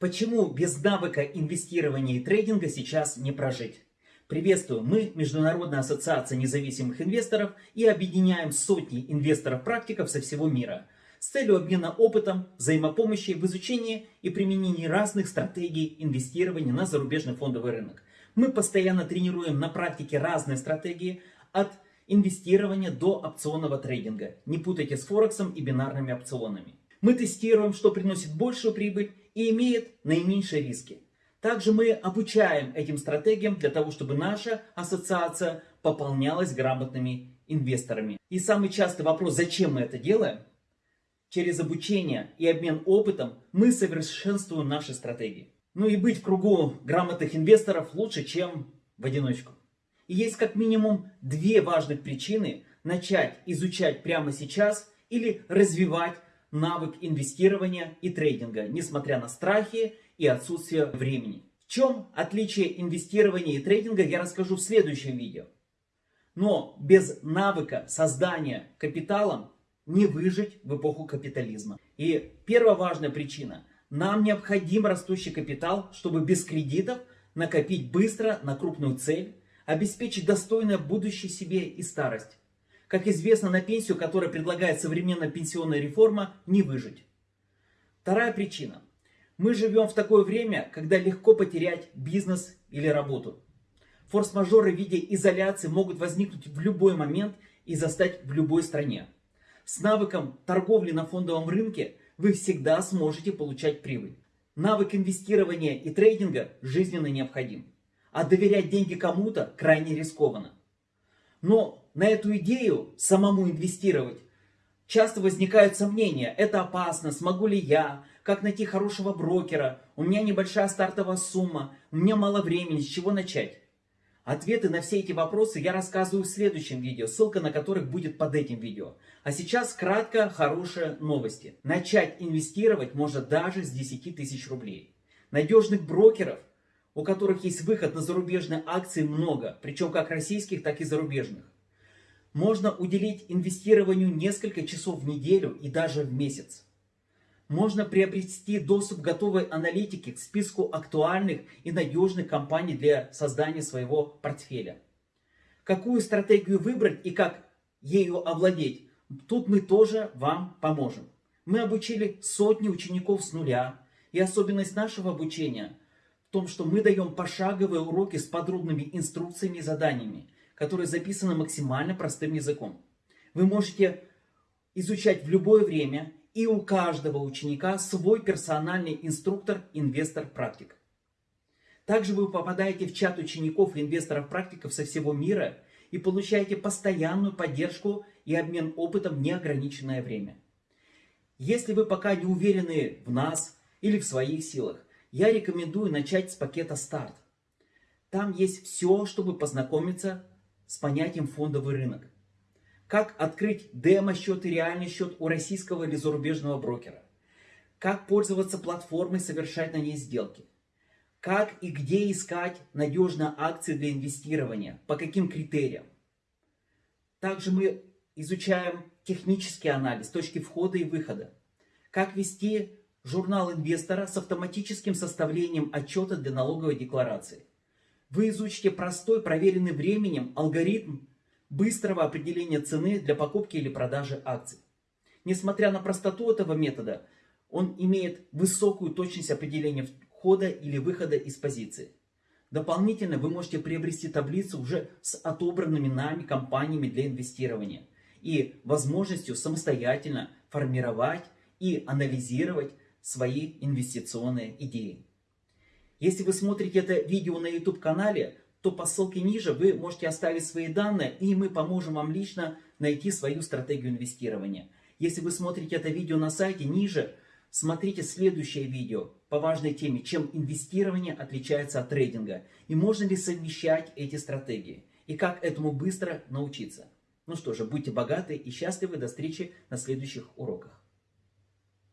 Почему без навыка инвестирования и трейдинга сейчас не прожить? Приветствую, мы Международная ассоциация независимых инвесторов и объединяем сотни инвесторов-практиков со всего мира с целью обмена опытом, взаимопомощи в изучении и применении разных стратегий инвестирования на зарубежный фондовый рынок. Мы постоянно тренируем на практике разные стратегии от инвестирования до опционного трейдинга. Не путайте с Форексом и бинарными опционами. Мы тестируем, что приносит большую прибыль и имеет наименьшие риски. Также мы обучаем этим стратегиям для того, чтобы наша ассоциация пополнялась грамотными инвесторами. И самый частый вопрос, зачем мы это делаем? Через обучение и обмен опытом мы совершенствуем наши стратегии. Ну и быть в кругу грамотных инвесторов лучше, чем в одиночку. И есть как минимум две важных причины начать изучать прямо сейчас или развивать навык инвестирования и трейдинга, несмотря на страхи и отсутствие времени. В чем отличие инвестирования и трейдинга, я расскажу в следующем видео. Но без навыка создания капиталом не выжить в эпоху капитализма. И первая важная причина. Нам необходим растущий капитал, чтобы без кредитов накопить быстро на крупную цель, обеспечить достойное будущее себе и старость. Как известно, на пенсию, которую предлагает современная пенсионная реформа, не выжить. Вторая причина. Мы живем в такое время, когда легко потерять бизнес или работу. Форс-мажоры в виде изоляции могут возникнуть в любой момент и застать в любой стране. С навыком торговли на фондовом рынке вы всегда сможете получать прибыль. Навык инвестирования и трейдинга жизненно необходим. А доверять деньги кому-то крайне рискованно. Но на эту идею самому инвестировать часто возникают сомнения. Это опасно, смогу ли я, как найти хорошего брокера, у меня небольшая стартовая сумма, у меня мало времени, с чего начать? Ответы на все эти вопросы я рассказываю в следующем видео, ссылка на которых будет под этим видео. А сейчас кратко хорошие новости. Начать инвестировать можно даже с 10 тысяч рублей. Надежных брокеров, у которых есть выход на зарубежные акции много, причем как российских, так и зарубежных. Можно уделить инвестированию несколько часов в неделю и даже в месяц. Можно приобрести доступ к готовой аналитике к списку актуальных и надежных компаний для создания своего портфеля. Какую стратегию выбрать и как ею овладеть, тут мы тоже вам поможем. Мы обучили сотни учеников с нуля, и особенность нашего обучения том, что мы даем пошаговые уроки с подробными инструкциями и заданиями, которые записаны максимально простым языком. Вы можете изучать в любое время, и у каждого ученика свой персональный инструктор, инвестор, практик. Также вы попадаете в чат учеников и инвесторов-практиков со всего мира и получаете постоянную поддержку и обмен опытом неограниченное время. Если вы пока не уверены в нас или в своих силах, я рекомендую начать с пакета «Старт». Там есть все, чтобы познакомиться с понятием фондовый рынок. Как открыть демо-счет и реальный счет у российского или зарубежного брокера. Как пользоваться платформой, совершать на ней сделки. Как и где искать надежные акции для инвестирования, по каким критериям. Также мы изучаем технический анализ, точки входа и выхода. Как вести журнал инвестора с автоматическим составлением отчета для налоговой декларации. Вы изучите простой, проверенный временем алгоритм быстрого определения цены для покупки или продажи акций. Несмотря на простоту этого метода, он имеет высокую точность определения входа или выхода из позиции. Дополнительно вы можете приобрести таблицу уже с отобранными нами компаниями для инвестирования и возможностью самостоятельно формировать и анализировать свои инвестиционные идеи. Если вы смотрите это видео на YouTube канале, то по ссылке ниже вы можете оставить свои данные, и мы поможем вам лично найти свою стратегию инвестирования. Если вы смотрите это видео на сайте, ниже смотрите следующее видео по важной теме, чем инвестирование отличается от трейдинга, и можно ли совмещать эти стратегии, и как этому быстро научиться. Ну что же, будьте богаты и счастливы, до встречи на следующих уроках.